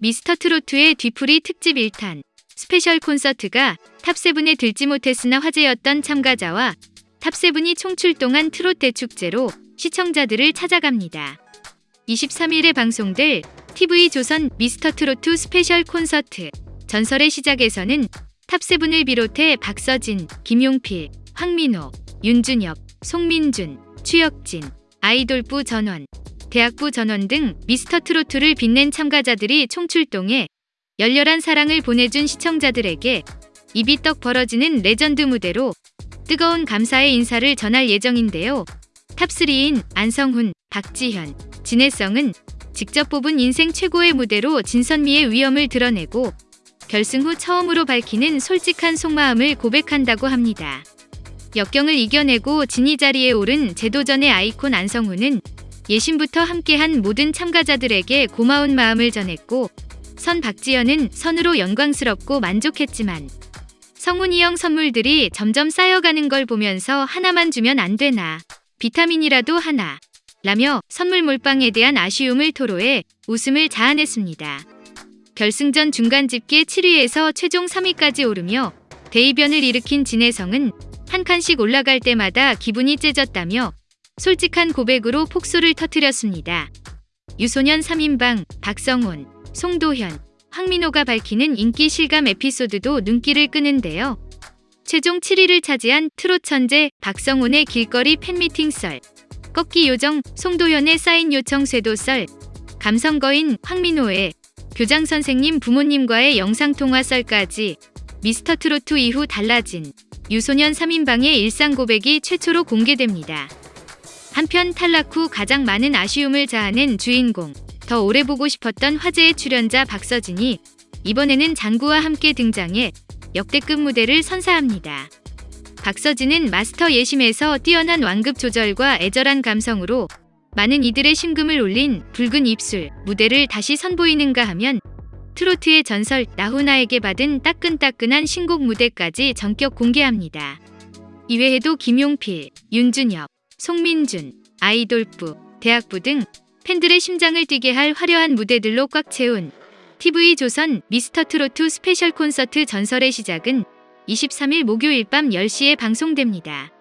미스터 트로트의 뒤풀이 특집 1탄. 스페셜 콘서트가 top seven에 들지 못했으나 화제였던 참가자와 top seven이 총출동한 트롯 대축제로 시청자들을 찾아갑니다. 23일에 방송될 TV조선 미스터 트로트 스페셜 콘서트. 전설의 시작에서는 top seven을 비롯해 박서진, 김용필, 황민호, 윤준혁, 송민준, 추혁진, 아이돌부 전원, 대학부 전원 등 미스터 트로트를 빛낸 참가자들이 총출동해 열렬한 사랑을 보내준 시청자들에게 입이 떡 벌어지는 레전드 무대로 뜨거운 감사의 인사를 전할 예정인데요. top 3인 안성훈, 박지현, 진해성은 직접 뽑은 인생 최고의 무대로 진선미의 위엄을 드러내고 결승 후 처음으로 밝히는 솔직한 속마음을 고백한다고 합니다. 역경을 이겨내고 진이 자리에 오른 재도전의 아이콘 안성훈은 예심부터 함께한 모든 참가자들에게 고마운 마음을 전했고 선 박지연은 선으로 영광스럽고 만족했지만 성훈이 형 선물들이 점점 쌓여가는 걸 보면서 하나만 주면 안 되나 비타민이라도 하나 라며 선물 몰빵에 대한 아쉬움을 토로해 웃음을 자아냈습니다. 결승전 중간 집계 7위에서 최종 3위까지 오르며 대이변을 일으킨 진혜성은 한 칸씩 올라갈 때마다 기분이 째졌다며 솔직한 고백으로 폭소를 터뜨렸습니다. 유소년 3인방 박성훈, 송도현, 황민호가 밝히는 인기 실감 에피소드도 눈길을 끄는데요. 최종 7위를 차지한 트롯 천재 박성훈의 길거리 팬미팅 썰, 꺾기 요정 송도현의 사인 요청 쇄도 썰, 감성거인 황민호의 교장 선생님 부모님과의 영상통화 썰까지 미스터 트로트 이후 달라진 유소년 3인방의 일상 고백이 최초로 공개됩니다. 한편 탈락 후 가장 많은 아쉬움을 자아낸 주인공, 더 오래 보고 싶었던 화제의 출연자 박서진이 이번에는 장구와 함께 등장해 역대급 무대를 선사합니다. 박서진은 마스터 예심에서 뛰어난 완급 조절과 애절한 감성으로 많은 이들의 심금을 울린 붉은 입술 무대를 다시 선보이는가 하면 트로트의 전설 나훈아에게 받은 따끈따끈한 신곡 무대까지 전격 공개합니다. 이외에도 김용필, 윤준혁, 송민준, 아이돌부, 대학부 등 팬들의 심장을 뛰게 할 화려한 무대들로 꽉 채운 TV조선 미스터 트로트 스페셜 콘서트 전설의 시작은 23일 목요일 밤 10시에 방송됩니다.